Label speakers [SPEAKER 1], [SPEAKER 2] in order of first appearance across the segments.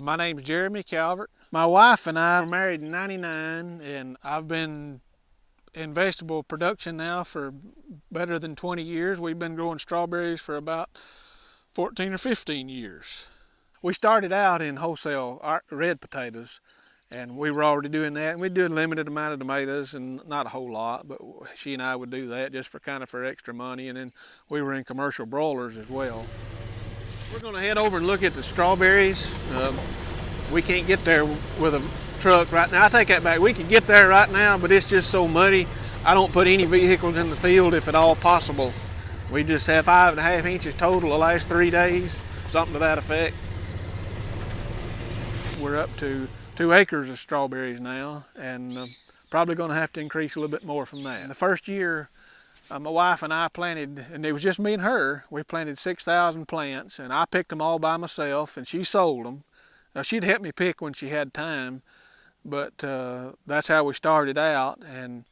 [SPEAKER 1] My name's Jeremy Calvert. My wife and I were married in 99 and I've been in vegetable production now for better than 20 years. We've been growing strawberries for about 14 or 15 years. We started out in wholesale red potatoes and we were already doing that and we do a limited amount of tomatoes and not a whole lot but she and I would do that just for kind of for extra money and then we were in commercial broilers as well. We're going to head over and look at the strawberries. Um, we can't get there with a truck right now. I take that back. We can get there right now, but it's just so muddy. I don't put any vehicles in the field if at all possible. We just have five and a half inches total the last three days, something to that effect. We're up to two acres of strawberries now, and uh, probably going to have to increase a little bit more from that. In the first year, uh, my wife and I planted, and it was just me and her, we planted 6,000 plants, and I picked them all by myself, and she sold them. Uh, she'd help me pick when she had time, but uh, that's how we started out. And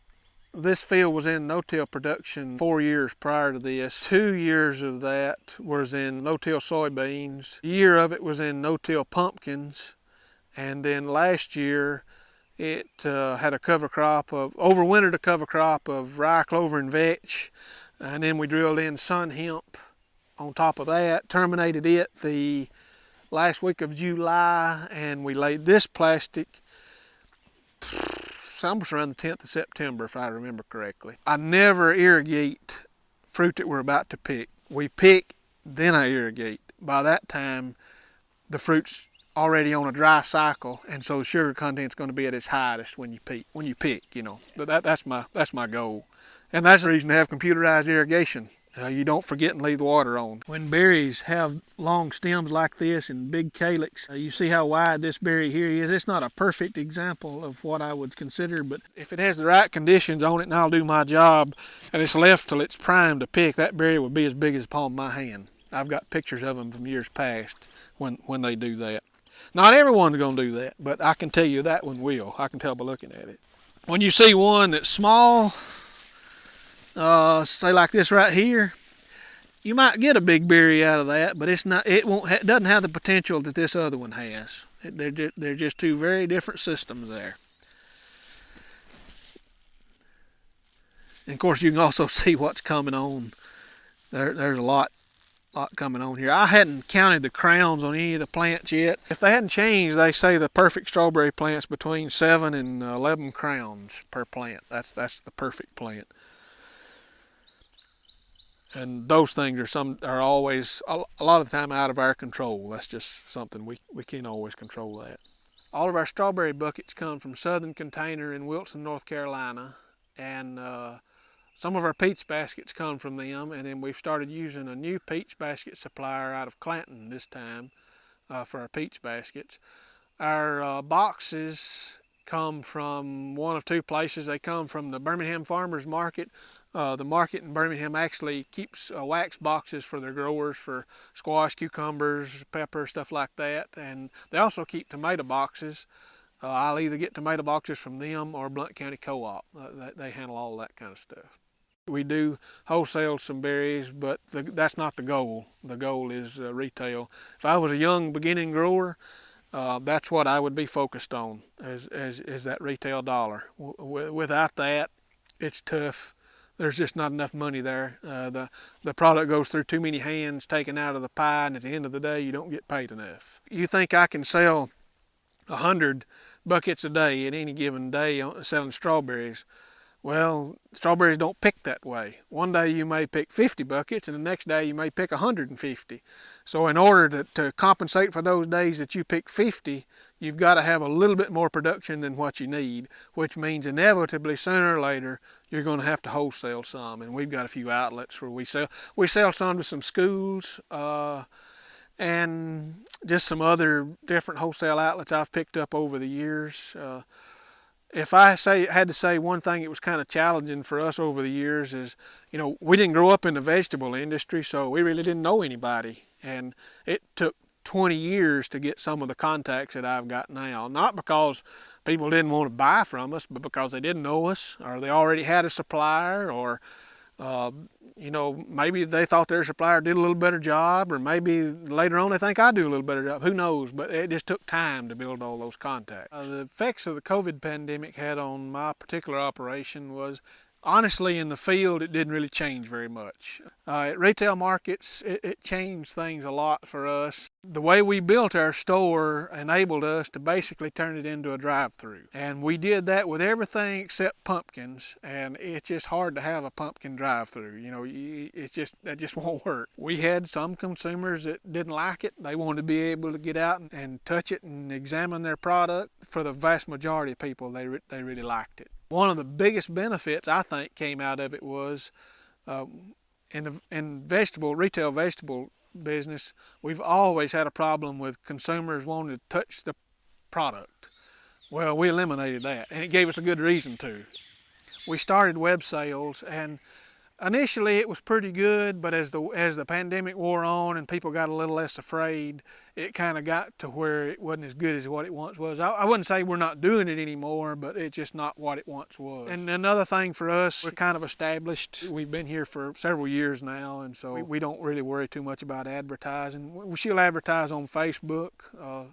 [SPEAKER 1] this field was in no-till production four years prior to this. Two years of that was in no-till soybeans. A year of it was in no-till pumpkins. And then last year, it uh, had a cover crop of, overwintered a cover crop of rye, clover, and vetch. And then we drilled in sun hemp on top of that, terminated it the last week of July, and we laid this plastic almost around the 10th of September, if I remember correctly. I never irrigate fruit that we're about to pick. We pick, then I irrigate. By that time, the fruit's already on a dry cycle, and so the sugar content's going to be at its highest when you pick. When you pick, you know, that, that's my that's my goal, and that's the reason to have computerized irrigation. Uh, you don't forget and leave the water on. When berries have long stems like this and big calyx, uh, you see how wide this berry here is. It's not a perfect example of what I would consider, but if it has the right conditions on it and I'll do my job, and it's left till it's prime to pick, that berry will be as big as the palm of my hand. I've got pictures of them from years past when, when they do that. Not everyone's going to do that, but I can tell you that one will. I can tell by looking at it. When you see one that's small, uh, say like this right here, you might get a big berry out of that, but it's not. It won't. It doesn't have the potential that this other one has. They're just, they're just two very different systems there. And of course, you can also see what's coming on. There, there's a lot lot coming on here. I hadn't counted the crowns on any of the plants yet. If they hadn't changed, they say the perfect strawberry plant's between 7 and 11 crowns per plant. That's, that's the perfect plant. And those things are some are always a, a lot of the time out of our control. That's just something we, we can't always control that. All of our strawberry buckets come from Southern Container in Wilson, North Carolina. And uh, some of our peach baskets come from them, and then we've started using a new peach basket supplier out of Clanton this time uh, for our peach baskets. Our uh, boxes come from one of two places. They come from the Birmingham Farmers Market. Uh, the market in Birmingham actually keeps uh, wax boxes for their growers for squash, cucumbers, pepper, stuff like that. And they also keep tomato boxes. Uh, I'll either get tomato boxes from them or Blount County Co-op. Uh, they handle all that kind of stuff. We do wholesale some berries, but the, that's not the goal. The goal is uh, retail. If I was a young beginning grower, uh, that's what I would be focused on, as, that retail dollar. W without that, it's tough. There's just not enough money there. Uh, the, the product goes through too many hands taken out of the pie, and at the end of the day, you don't get paid enough. You think I can sell a 100 buckets a day at any given day selling strawberries. Well, strawberries don't pick that way. One day you may pick 50 buckets and the next day you may pick 150. So in order to, to compensate for those days that you pick 50, you've got to have a little bit more production than what you need, which means inevitably sooner or later you're going to have to wholesale some. And we've got a few outlets where we sell. We sell some to some schools uh, and just some other different wholesale outlets I've picked up over the years. Uh, if I say had to say one thing it was kind of challenging for us over the years is, you know, we didn't grow up in the vegetable industry, so we really didn't know anybody. And it took 20 years to get some of the contacts that I've got now. Not because people didn't want to buy from us, but because they didn't know us, or they already had a supplier, or Uh, you know, maybe they thought their supplier did a little better job, or maybe later on they think I do a little better job. Who knows? But it just took time to build all those contacts. Uh, the effects of the COVID pandemic had on my particular operation was honestly in the field it didn't really change very much uh, at retail markets it, it, changed things a lot for us the way we built our store enabled us to basically turn it into a drive-through. And we did that with everything except pumpkins and it's just hard to have a pumpkin drive-through you know it just that just won't work. We had some consumers that didn't like it. They wanted to be able to get out and, and touch it and examine their product. For the vast majority of people they, they really liked it. One of the biggest benefits I think came out of it was uh, in the in vegetable retail vegetable business we've always had a problem with consumers wanting to touch the product. Well we eliminated that and it gave us a good reason to. We started web sales and Initially, it was pretty good, but as the as the pandemic wore on and people got a little less afraid, it kind of got to where it wasn't as good as what it once was. I, I, wouldn't say we're not doing it anymore, but it's just not what it once was. And another thing for us, we're kind of established. We've been here for several years now, and so we, we don't really worry too much about advertising. She'll advertise on Facebook. Uh,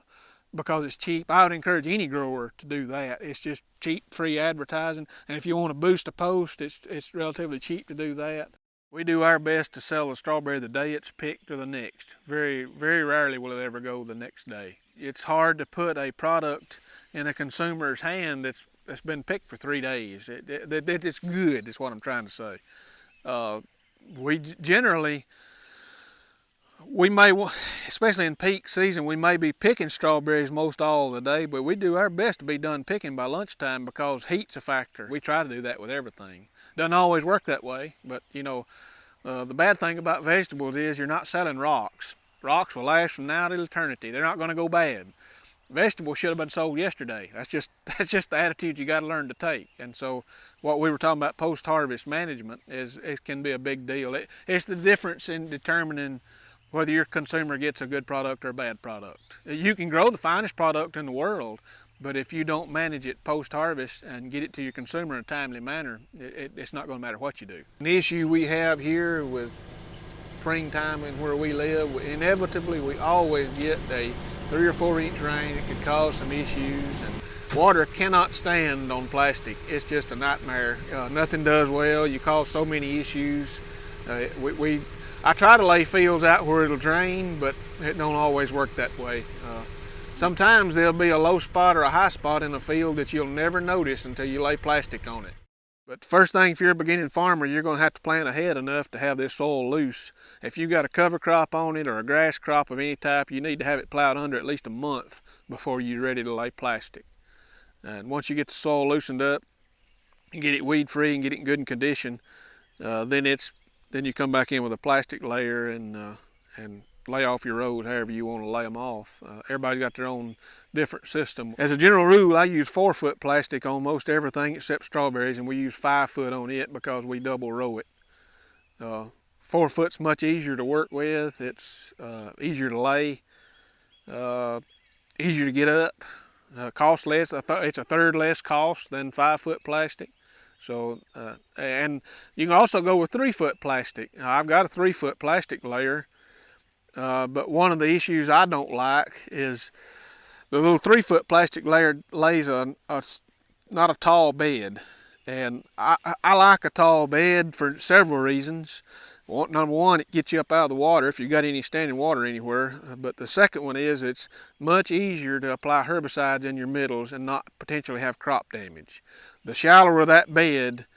[SPEAKER 1] because it's cheap. I would encourage any grower to do that. It's just cheap, free advertising. And if you want to boost a post, it's, it's relatively cheap to do that. We do our best to sell the strawberry the day it's picked or the next. Very, very rarely will it ever go the next day. It's hard to put a product in a consumer's hand that's, that's been picked for three days. It, it, it it's good, is what I'm trying to say. Uh, we generally, we may, especially in peak season, we may be picking strawberries most all the day, but we do our best to be done picking by lunchtime because heat's a factor. We try to do that with everything. Doesn't always work that way, but you know, uh, the bad thing about vegetables is you're not selling rocks. Rocks will last from now to eternity. They're not going to go bad. Vegetables should have been sold yesterday. That's just that's just the attitude you got to learn to take. And so, what we were talking about post-harvest management is it can be a big deal. It, it's the difference in determining whether your consumer gets a good product or a bad product. You can grow the finest product in the world, but if you don't manage it post-harvest and get it to your consumer in a timely manner, it, it's not going to matter what you do. The issue we have here with springtime and where we live, inevitably we always get a three or four inch rain. It could cause some issues. and Water cannot stand on plastic. It's just a nightmare. Uh, nothing does well. You cause so many issues. Uh, we, we I try to lay fields out where it'll drain, but it don't always work that way. Uh, sometimes there'll be a low spot or a high spot in a field that you'll never notice until you lay plastic on it. But first thing, if you're a beginning farmer, you're going to have to plant ahead enough to have this soil loose. If you've got a cover crop on it or a grass crop of any type, you need to have it plowed under at least a month before you're ready to lay plastic. And once you get the soil loosened up, and get it weed free and get it in good condition, uh, then it's then you come back in with a plastic layer and uh, and lay off your rows however you want to lay them off. Uh, everybody's got their own different system. As a general rule, I use four foot plastic on most everything except strawberries and we use five foot on it because we double row it. Uh, four foot's much easier to work with. It's uh, easier to lay, uh, easier to get up, uh, cost less. It's a third less cost than five foot plastic. So, uh, and you can also go with three foot plastic. Now, I've got a three foot plastic layer, uh, but one of the issues I don't like is the little three foot plastic layer lays a, a not a tall bed. And I, I like a tall bed for several reasons. Number one, it gets you up out of the water if you've got any standing water anywhere. But the second one is it's much easier to apply herbicides in your middles and not potentially have crop damage. The shallower that bed,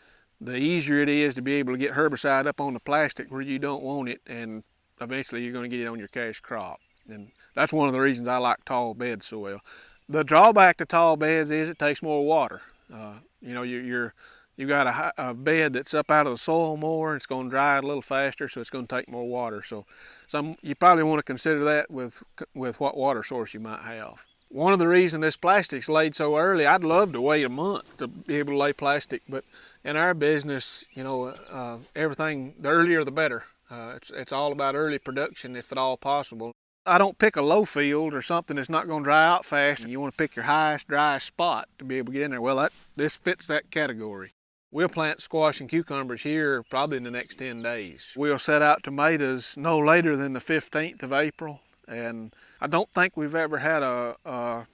[SPEAKER 1] the easier it is to be able to get herbicide up on the plastic where you don't want it and eventually you're going to get it on your cash crop. And that's one of the reasons I like tall bed soil. The drawback to tall beds is it takes more water. Uh, you know, you're you've got a, a, bed that's up out of the soil more, and it's going to dry a little faster, so it's going to take more water. So some, you probably want to consider that with, with what water source you might have. One of the reasons this plastic's laid so early, I'd love to wait a month to be able to lay plastic, but in our business, you know, uh, everything, the earlier the better. Uh, it's, it's all about early production if at all possible. I don't pick a low field or something that's not going to dry out fast. And you want to pick your highest, driest spot to be able to get in there. Well, that, this fits that category. We'll plant squash and cucumbers here probably in the next 10 days. We'll set out tomatoes no later than the 15th of April. And I don't think we've ever had a, a,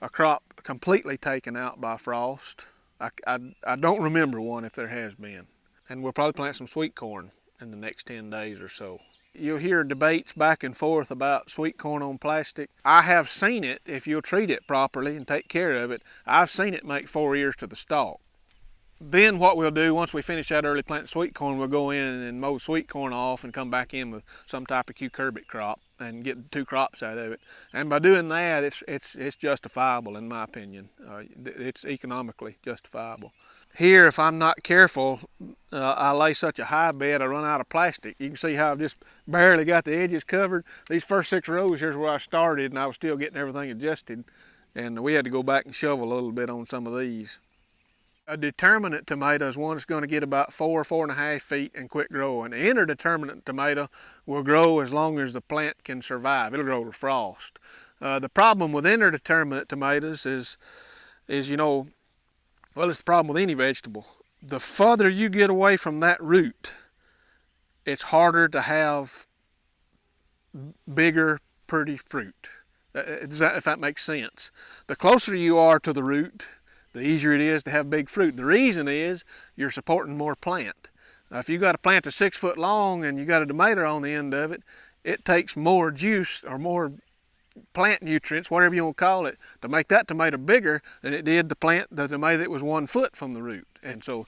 [SPEAKER 1] a crop completely taken out by frost. I, I, I don't remember one if there has been. And we'll probably plant some sweet corn in the next 10 days or so. You'll hear debates back and forth about sweet corn on plastic. I have seen it, if you'll treat it properly and take care of it, I've seen it make four ears to the stalk. Then what we'll do, once we finish that early planting sweet corn, we'll go in and mow sweet corn off and come back in with some type of cucurbit crop and get two crops out of it. And by doing that, it's, it's, it's justifiable in my opinion. Uh, it's economically justifiable. Here, if I'm not careful, uh, I lay such a high bed, I run out of plastic. You can see how I've just barely got the edges covered. These first six rows, here's where I started, and I was still getting everything adjusted. And we had to go back and shovel a little bit on some of these. A determinate tomato is one that's going to get about four, four and a half feet and quit growing. An interdeterminate tomato will grow as long as the plant can survive. It'll grow to frost. Uh, the problem with interdeterminate tomatoes is, is, you know, well, it's the problem with any vegetable. The further you get away from that root, it's harder to have bigger, pretty fruit. Uh, that, if that makes sense. The closer you are to the root, the easier it is to have big fruit. The reason is you're supporting more plant. Now, if you got a plant that's six foot long and you got a tomato on the end of it, it takes more juice or more plant nutrients, whatever you want to call it, to make that tomato bigger than it did the plant, the tomato that was one foot from the root. And so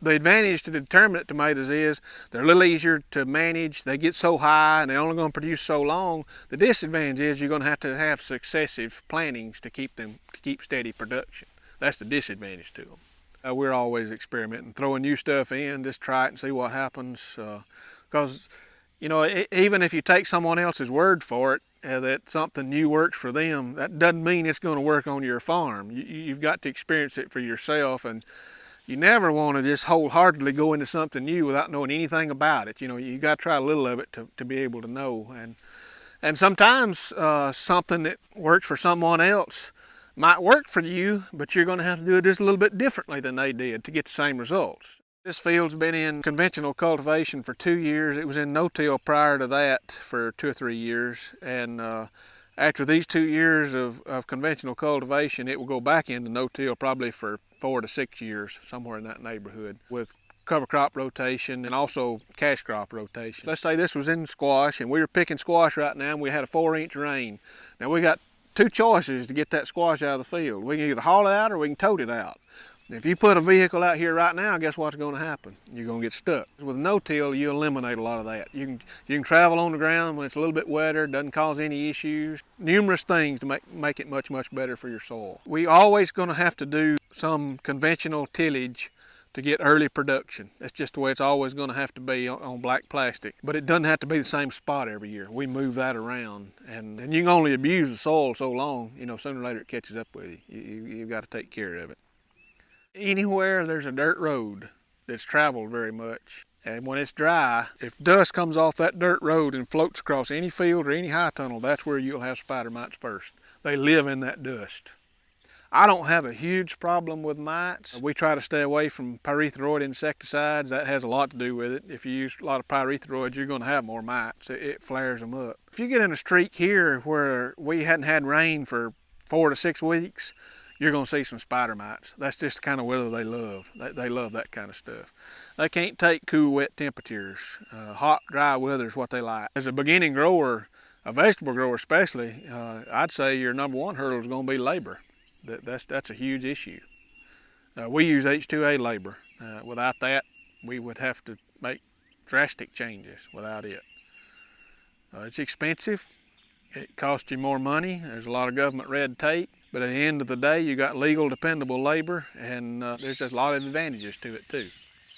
[SPEAKER 1] the advantage to determinate tomatoes is they're a little easier to manage. They get so high and they're only going to produce so long. The disadvantage is you're going to have to have successive plantings to keep them, to keep steady production. That's the disadvantage to them. Uh, we're always experimenting, throwing new stuff in, just try it and see what happens. Because, uh, you know, it, even if you take someone else's word for it, uh, that something new works for them, that doesn't mean it's going to work on your farm. You, you've got to experience it for yourself and you never want to just wholeheartedly go into something new without knowing anything about it. You know, you got to try a little of it to, to be able to know. And, and sometimes uh, something that works for someone else might work for you, but you're going to have to do it just a little bit differently than they did to get the same results. This field's been in conventional cultivation for two years. It was in no-till prior to that for two or three years. And uh, after these two years of, of conventional cultivation, it will go back into no-till probably for four to six years, somewhere in that neighborhood, with cover crop rotation and also cash crop rotation. Let's say this was in squash and we were picking squash right now and we had a four inch rain. Now we got two choices to get that squash out of the field. We can either haul it out or we can tote it out. If you put a vehicle out here right now, guess what's going to happen? You're going to get stuck. With no-till, you eliminate a lot of that. You can, you can travel on the ground when it's a little bit wetter, doesn't cause any issues. Numerous things to make, make it much, much better for your soil. We always going to have to do some conventional tillage to get early production. That's just the way it's always going to have to be on, black plastic. But it doesn't have to be the same spot every year. We move that around. And, and you can only abuse the soil so long, you know, sooner or later it catches up with you, you you've got to take care of it. Anywhere there's a dirt road that's traveled very much, and when it's dry, if dust comes off that dirt road and floats across any field or any high tunnel, that's where you'll have spider mites first. They live in that dust. I don't have a huge problem with mites. We try to stay away from pyrethroid insecticides. That has a lot to do with it. If you use a lot of pyrethroids, you're going to have more mites. It, it flares them up. If you get in a streak here where we hadn't had rain for four to six weeks, you're going to see some spider mites. That's just the kind of weather they love. They, they, love that kind of stuff. They can't take cool, wet temperatures. Uh, hot, dry weather is what they like. As a beginning grower, a vegetable grower especially, uh, I'd say your number one hurdle is going to be labor. That, that's, that's a huge issue. Uh, we use H2A labor. Uh, without that, we would have to make drastic changes without it. Uh, it's expensive. It costs you more money. There's a lot of government red tape. But at the end of the day, you got legal, dependable labor, and uh, there's a lot of advantages to it too.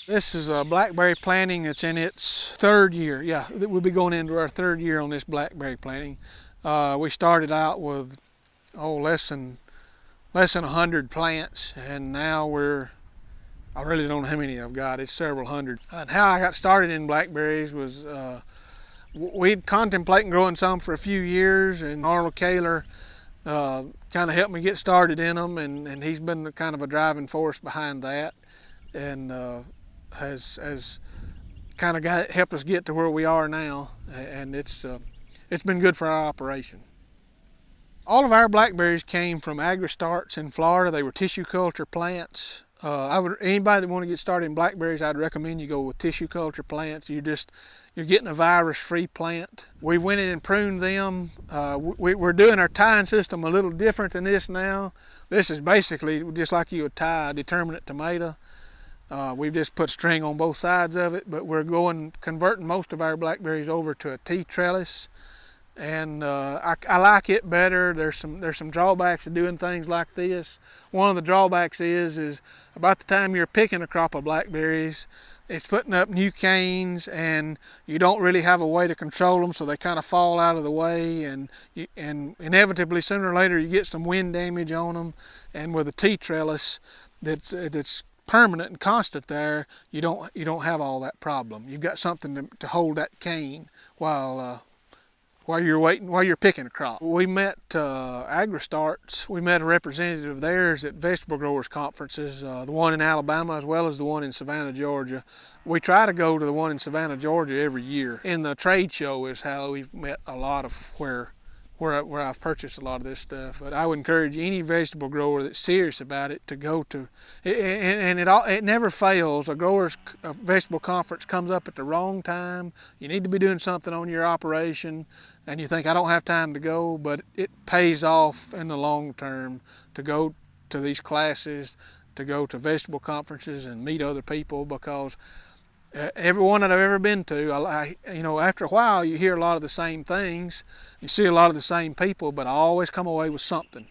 [SPEAKER 1] This is a blackberry planting that's in its third year. Yeah, we'll be going into our third year on this blackberry planting. Uh, we started out with, oh, less than less than 100 plants and now we're I really don't know how many I've got it's several hundred and how I got started in blackberries was uh, we'd contemplating growing some for a few years and Arnold Caylor uh, kind of helped me get started in them and, and he's been kind of a driving force behind that and uh, has has kind of got helped us get to where we are now, and it's uh, it's been good for our operation. All of our blackberries came from AgriStarts in Florida. They were tissue culture plants. Uh, I would anybody that want to get started in blackberries, I'd recommend you go with tissue culture plants. You just you're getting a virus-free plant. We went in and pruned them. Uh, we, are doing our tying system a little different than this now. This is basically just like you would tie a determinate tomato. Uh, we've just put string on both sides of it, but we're going converting most of our blackberries over to a T trellis and uh, I, I, like it better. There's some there's some drawbacks to doing things like this. One of the drawbacks is is about the time you're picking a crop of blackberries, it's putting up new canes, and you don't really have a way to control them, so they kind of fall out of the way, and you, and inevitably sooner or later you get some wind damage on them. And with a a T trellis that's that's permanent and constant there, you don't you don't have all that problem. You've got something to, to hold that cane while uh, while you're waiting, while you're picking a crop. We met uh, AgriStarts. We met a representative of theirs at vegetable growers conferences, uh, the one in Alabama as well as the one in Savannah, Georgia. We try to go to the one in Savannah, Georgia every year. In the trade show is how we've met a lot of where where, where I've purchased a lot of this stuff. But I would encourage any vegetable grower that's serious about it to go to, and, and it all, it never fails. A grower's a vegetable conference comes up at the wrong time. You need to be doing something on your operation, and you think I don't have time to go, but it pays off in the long term to go to these classes, to go to vegetable conferences and meet other people because everyone that I've ever been to, I, you know, after a while you hear a lot of the same things, you see a lot of the same people, but I always come away with something.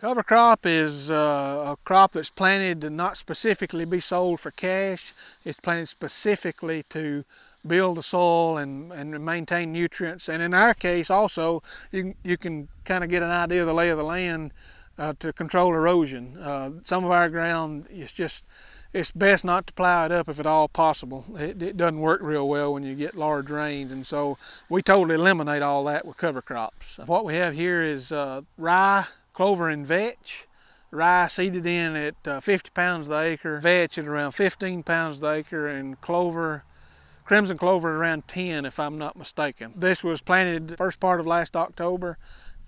[SPEAKER 1] Cover crop is uh, a crop that's planted to not specifically be sold for cash. It's planted specifically to build the soil and, and maintain nutrients. And in our case also, you, you can kind of get an idea of the lay of the land uh, to control erosion. Uh, some of our ground is just it's best not to plow it up if at all possible. It, it, doesn't work real well when you get large rains, and so we totally eliminate all that with cover crops. What we have here is uh, rye, clover, and vetch. Rye seeded in at uh, 50 pounds the acre, vetch at around 15 pounds the acre, and clover, crimson clover around 10 if I'm not mistaken. This was planted first part of last October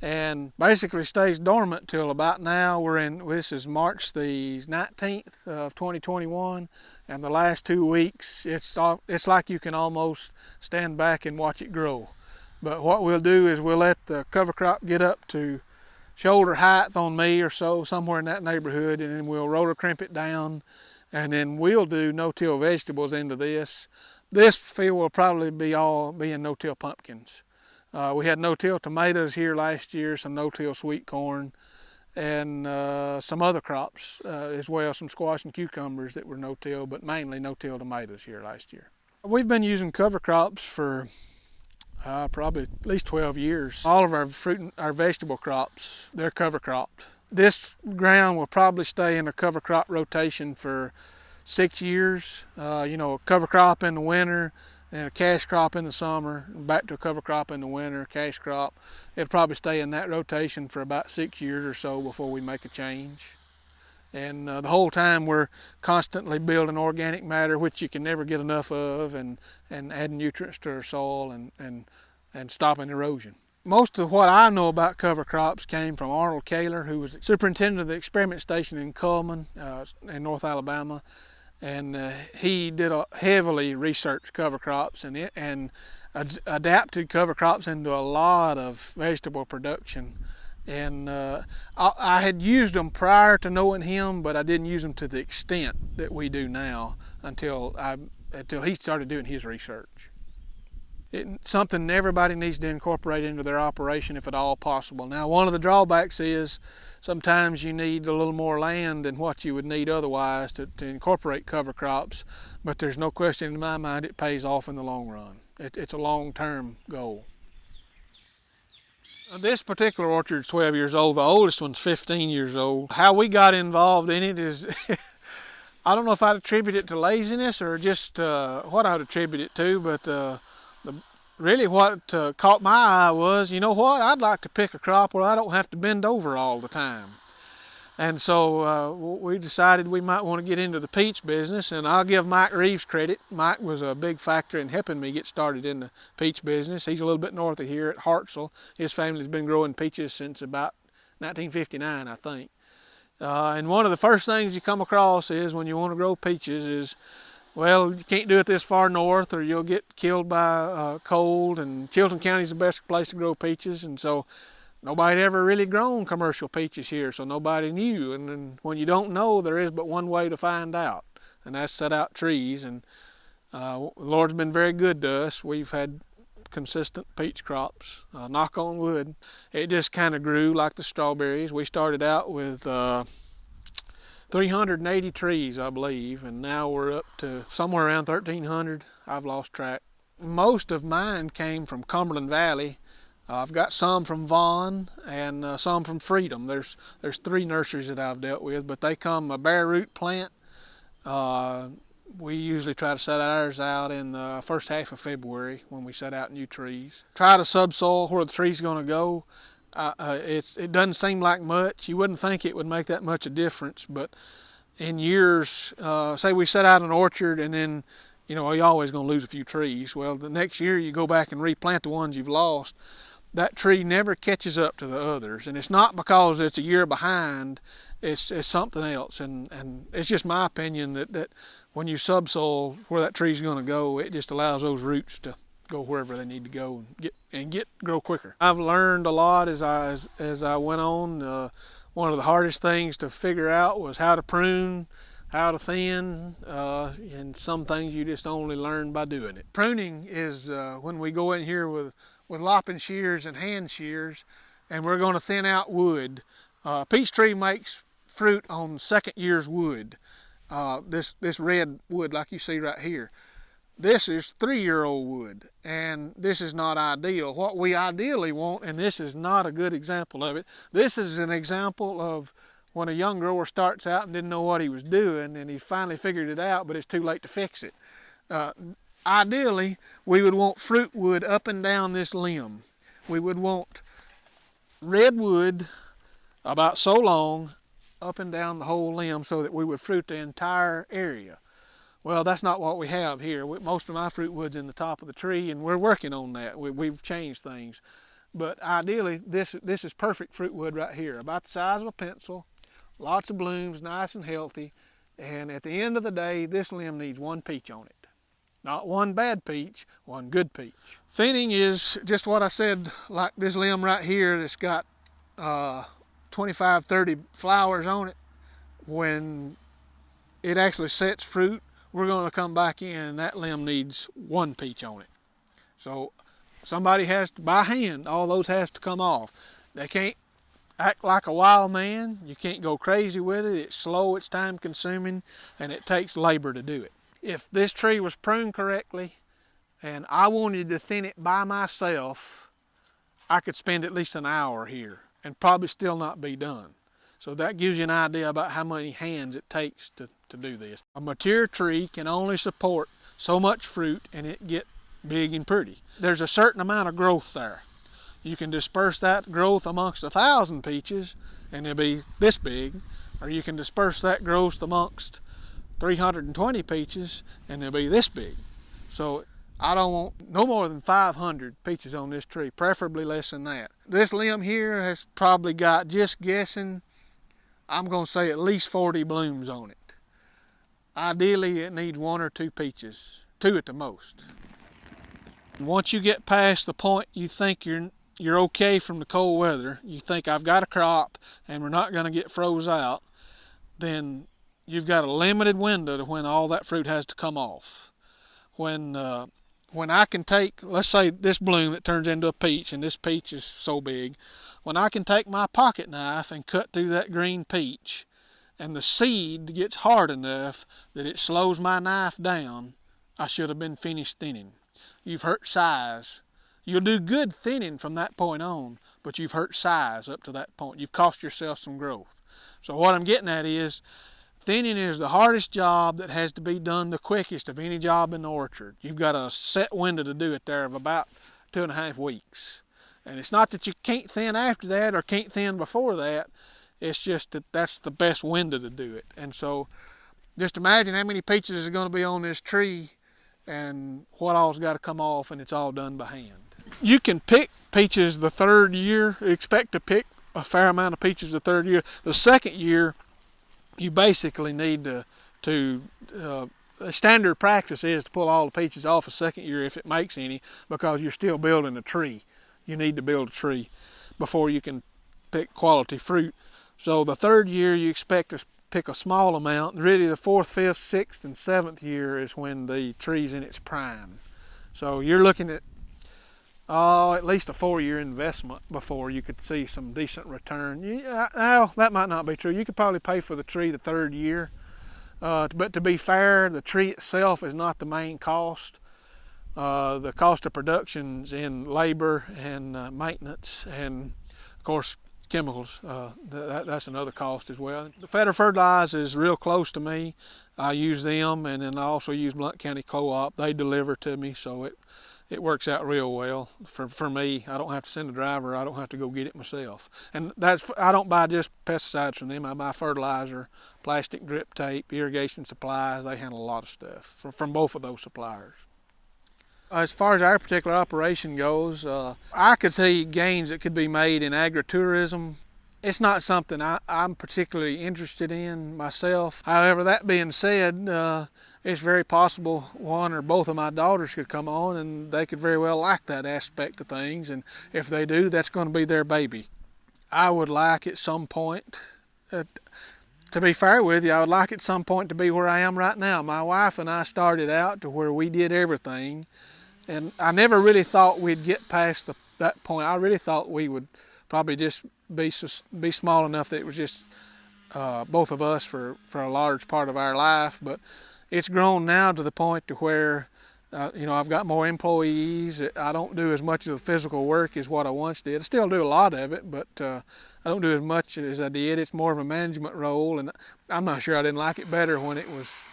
[SPEAKER 1] and basically stays dormant till about now. We're in, this is March the 19th of 2021, and the last two weeks, it's, it's like you can almost stand back and watch it grow. But what we'll do is we'll let the cover crop get up to shoulder height on me or so, somewhere in that neighborhood, and then we'll roller crimp it down, and then we'll do no-till vegetables into this. This field will probably be all being no-till pumpkins. Uh, we had no-till tomatoes here last year, some no-till sweet corn, and uh, some other crops uh, as well, some squash and cucumbers that were no-till, but mainly no-till tomatoes here last year. We've been using cover crops for uh, probably at least 12 years. All of our fruit and our vegetable crops, they're cover cropped. This ground will probably stay in a cover crop rotation for six years. Uh, you know, a cover crop in the winter, and a cash crop in the summer, back to a cover crop in the winter, cash crop. It'll probably stay in that rotation for about six years or so before we make a change. And uh, the whole time we're constantly building organic matter, which you can never get enough of, and, and adding nutrients to our soil and, and, and stopping erosion. Most of what I know about cover crops came from Arnold Caylor, who was superintendent of the experiment station in Cullman uh, in North Alabama and uh, he did a heavily researched cover crops and it, and ad adapted cover crops into a lot of vegetable production. And uh, I, I, had used them prior to knowing him but I didn't use them to the extent that we do now until I until he started doing his research it's something everybody needs to incorporate into their operation if at all possible. Now, one of the drawbacks is sometimes you need a little more land than what you would need otherwise to, to incorporate cover crops, but there's no question in my mind it pays off in the long run. It, it's a long-term goal. This particular orchard is 12 years old. The oldest one's 15 years old. How we got involved in it is, I don't know if I'd attribute it to laziness or just uh, what I'd attribute it to, but uh, really what uh, caught my eye was, you know what, I'd like to pick a crop where I don't have to bend over all the time. And so uh, we decided we might want to get into the peach business, and I'll give Mike Reeves credit. Mike was a big factor in helping me get started in the peach business. He's a little bit north of here at Hartselle. His family's been growing peaches since about 1959, I think. Uh, and one of the first things you come across is when you want to grow peaches is, well, you can't do it this far north or you'll get killed by uh, cold. And Chilton County is the best place to grow peaches. And so nobody ever really grown commercial peaches here, so nobody knew. And then when you don't know, there is but one way to find out, and that's set out trees. And uh, the Lord's been very good to us. We've had consistent peach crops. Uh, knock on wood. It just kind of grew like the strawberries. We started out with uh, 380 trees, I believe, and now we're up to somewhere around 1,300. I've lost track. Most of mine came from Cumberland Valley. Uh, I've got some from Vaughn and uh, some from Freedom. There's there's three nurseries that I've dealt with, but they come a bare root plant. Uh, we usually try to set ours out in the first half of February when we set out new trees. Try to subsoil where the tree's going to go. Uh, it doesn't seem like much. You wouldn't think it would make that much a difference, but in years, uh, say we set out an orchard and then, you know, you're always going to lose a few trees. Well, the next year you go back and replant the ones you've lost. That tree never catches up to the others. And it's not because it's a year behind, it's, it's something else. And, and it's just my opinion that, that when you subsoil where that tree's going to go, it just allows those roots to go wherever they need to go and get and get grow quicker. I've learned a lot as I as, as I went on. Uh, one of the hardest things to figure out was how to prune, how to thin, uh, and some things you just only learn by doing it. Pruning is uh, when we go in here with with lopping shears and hand shears, and we're going to thin out wood. Uh, peach tree makes fruit on second year's wood uh, this, this red wood like you see right here. This is three-year-old wood, and this is not ideal. What we ideally want, and this is not a good example of it, this is an example of when a young grower starts out and didn't know what he was doing, and he finally figured it out, but it's too late to fix it. Uh, ideally, we would want fruit wood up and down this limb. We would want redwood about so long up and down the whole limb so that we would fruit the entire area. Well, that's not what we have here. Most of my fruit wood's in the top of the tree, and we're working on that. We, have changed things. But ideally, this, this is perfect fruit wood right here, about the size of a pencil, lots of blooms, nice and healthy. And at the end of the day, this limb needs one peach on it. Not one bad peach, one good peach. Thinning is just what I said, like this limb right here that's got uh, 25, 30 flowers on it, when it actually sets fruit, we're going to come back in and that limb needs one peach on it. So somebody has to, by hand, all those has to come off. They can't act like a wild man. You can't go crazy with it. It's slow, it's time consuming, and it takes labor to do it. If this tree was pruned correctly and I wanted to thin it by myself, I could spend at least an hour here and probably still not be done. So that gives you an idea about how many hands it takes to, to do this. A mature tree can only support so much fruit and it get big and pretty. There's a certain amount of growth there. You can disperse that growth amongst a thousand peaches and it'll be this big, or you can disperse that growth amongst 320 peaches and they'll be this big. So I don't want no more than 500 peaches on this tree, preferably less than that. This limb here has probably got, just guessing, I'm going to say at least 40 blooms on it. Ideally, it needs one or two peaches, two at the most. Once you get past the point you think you're you're okay from the cold weather, you think I've got a crop and we're not going to get froze out, then you've got a limited window to when all that fruit has to come off. When uh, when I can take, let's say this bloom that turns into a peach, and this peach is so big, when I can take my pocket knife and cut through that green peach, and the seed gets hard enough that it slows my knife down, I should have been finished thinning. You've hurt size. You'll do good thinning from that point on, but you've hurt size up to that point. You've cost yourself some growth. So what I'm getting at is, Thinning is the hardest job that has to be done the quickest of any job in the orchard. You've got a set window to do it there of about two and a half weeks. And it's not that you can't thin after that or can't thin before that. It's just that that's the best window to do it. And so just imagine how many peaches is going to be on this tree and what all's got to come off and it's all done by hand. You can pick peaches the third year, expect to pick a fair amount of peaches the third year. The second year, you basically need to, to uh, standard practice is to pull all the peaches off a second year if it makes any because you're still building a tree. You need to build a tree before you can pick quality fruit. So the third year you expect to pick a small amount. Really the fourth, fifth, sixth, and seventh year is when the tree's in its prime. So you're looking at oh, at least a four-year investment before you could see some decent return. Yeah, well, that might not be true. You could probably pay for the tree the third year. Uh, but to be fair, the tree itself is not the main cost. Uh, the cost of production's in labor and uh, maintenance and, of course, chemicals. Uh, that, that's another cost as well. The Fetter Fertilizer is real close to me. I use them, and then I also use Blount County Co-op. They deliver to me, so it it works out real well for, for me. I don't have to send a driver. I don't have to go get it myself. And that's I don't buy just pesticides from them. I buy fertilizer, plastic drip tape, irrigation supplies. They handle a lot of stuff from, from both of those suppliers. As far as our particular operation goes, uh, I could see gains that could be made in agritourism. It's not something I, am particularly interested in myself. However, that being said, uh, it's very possible one or both of my daughters could come on and they could very well like that aspect of things. And if they do, that's going to be their baby. I would like at some point, uh, to be fair with you, I would like at some point to be where I am right now. My wife and I started out to where we did everything. And I never really thought we'd get past the, that point. I really thought we would probably just be, be small enough that it was just uh, both of us for, for a large part of our life. But it's grown now to the point to where uh, you know I've got more employees. I don't do as much of the physical work as what I once did. I still do a lot of it, but uh, I don't do as much as I did. It's more of a management role, and I'm not sure I didn't like it better when it was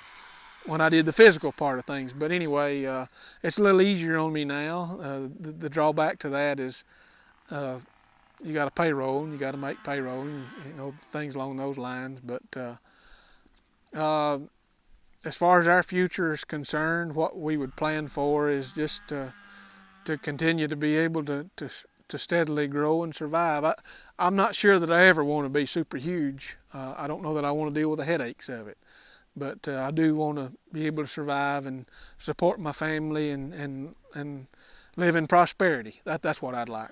[SPEAKER 1] when I did the physical part of things. But anyway, uh, it's a little easier on me now. Uh, the, the, drawback to that is uh, you got a payroll, and you got to make payroll, and, you know things along those lines. But uh, as far as our future is concerned, what we would plan for is just to, to continue to be able to, to, to steadily grow and survive. I, I'm not sure that I ever want to be super huge. Uh, I don't know that I want to deal with the headaches of it. But uh, I do want to be able to survive and support my family and, and, and live in prosperity. That, that's what I'd like.